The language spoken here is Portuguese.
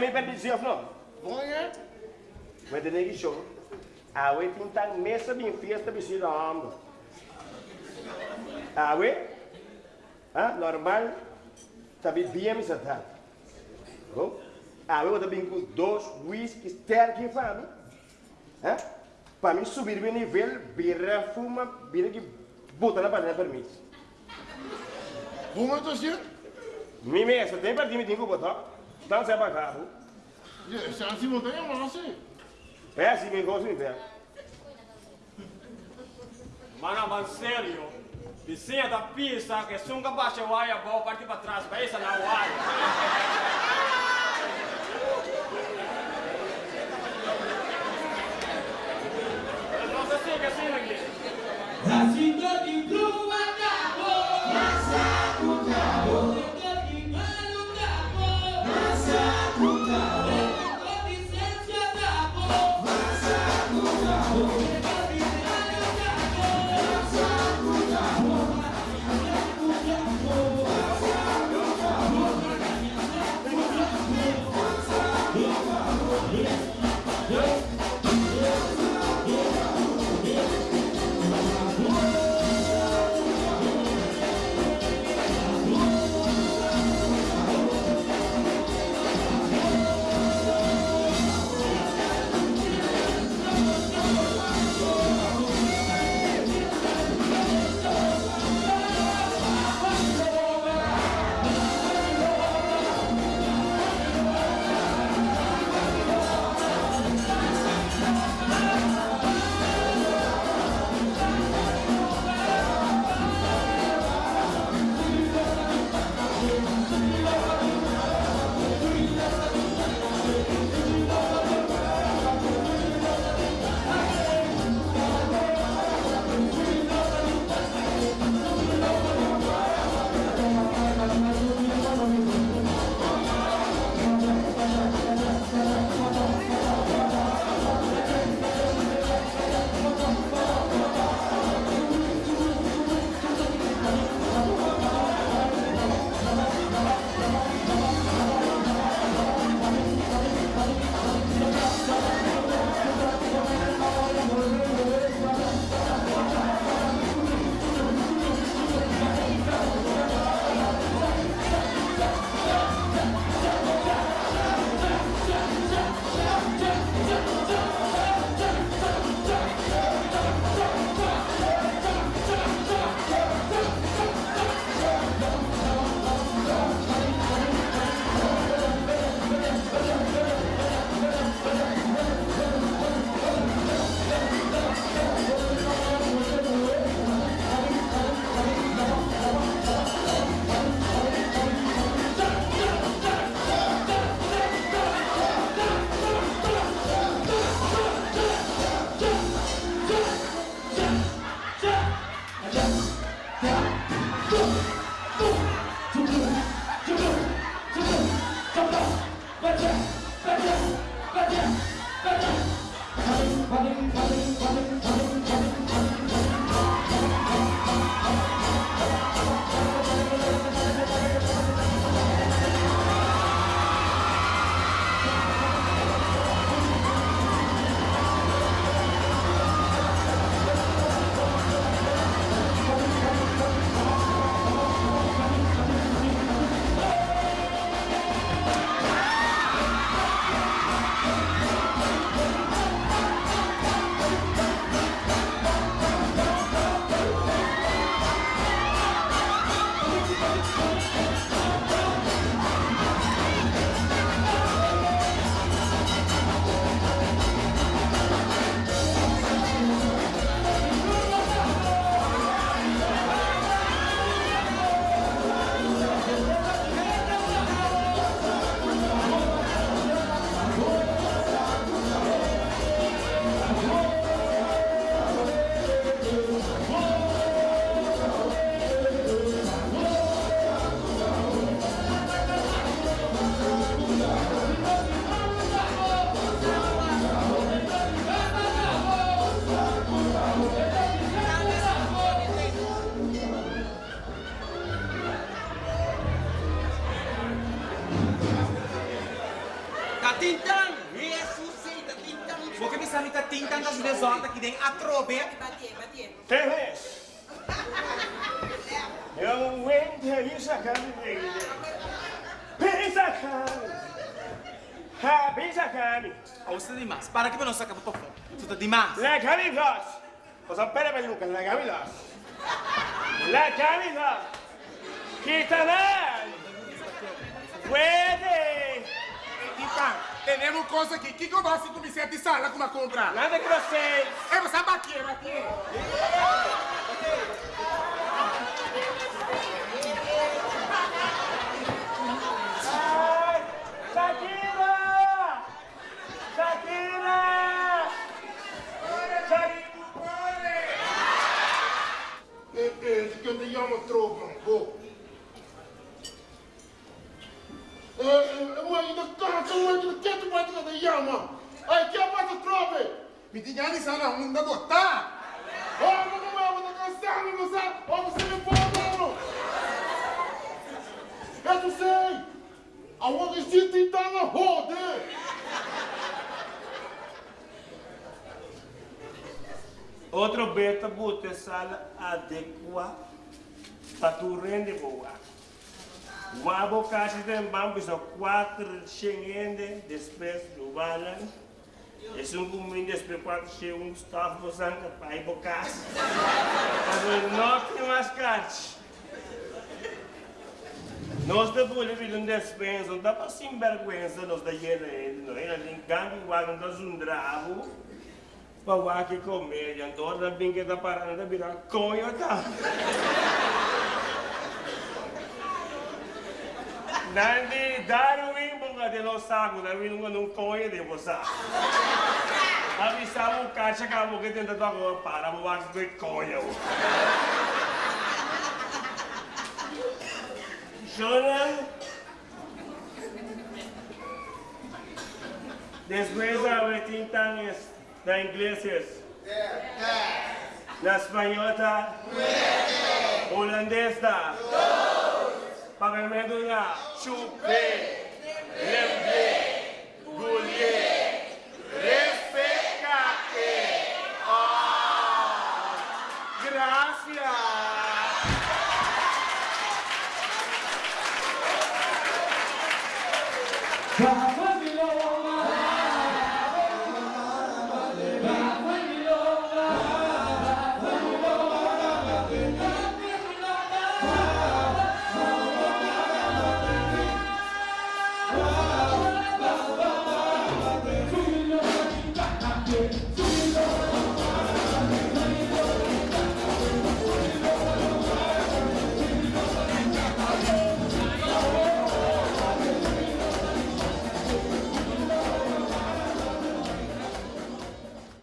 me perdi zelf não. Bom é? Mas de negi show. Ah, we tintang mesa bem festa bem da ando. Ah, we? Ah, normal. Tabi bem se tá. Oh? Ah, we também com dois whisky sterk em fama. Ah? Para mim subir o nível, birra fuma, birra que bota na panela permisso. Bom é, senhor? Mi mesa tem para ti me tenho que botar. Você vai cá, Se assim não tem, mas não sei. É assim que gosto de ver. Mana, mas sério, vizinha da pista que sunga baixa o aia, vou partir para trás, para essa na aia. Yeah. Tintang! Jesus, sei, tá tintang. Vou que sabe tá tintang das desordens que tem a trobe. Tem vez. Eu entro isso a cara dele. Pensa a cara. Ha, pensa a cara. Ou se demais, para que eu não saca para fora. Tu tá demais. La camilos. Cosa pere peluca, la camilos. La camilos. Quitanar. Então, temos coisa aqui. que que eu gosto de me sentir sala como a comprar? Nada que vocês. É, você bater, bater. Ai, diga nem sana, não, não, eu vou cansado, você. Oh, você me pode, mano. Eu não sei. A outra gente está na roda. Outro beta bota sala adequa para tu rende boa. Wabo kasi den bambu so quatro chengende depois do balan. Es un cumin después quatro che um staff do sangue pai bocas. Mas não tem mais carte. Nós da bolha viram despensa, não dá para sem vergüenza nós da ele, não é? Nem gangue igual não dá um drabo. Para o que comer, então da bem que da parada virar conho tá. Nandi Darwin bunga de los sago, Darwin bunga nung conho de você. Avisar o caixa que a mulher tenta agora para o ar de conho. Jonah. Después a ver tintanes da ingleses. Na espanhola tá? Holandês tá? Pagamento na Choupé, Lemblé, Goulier. Amen.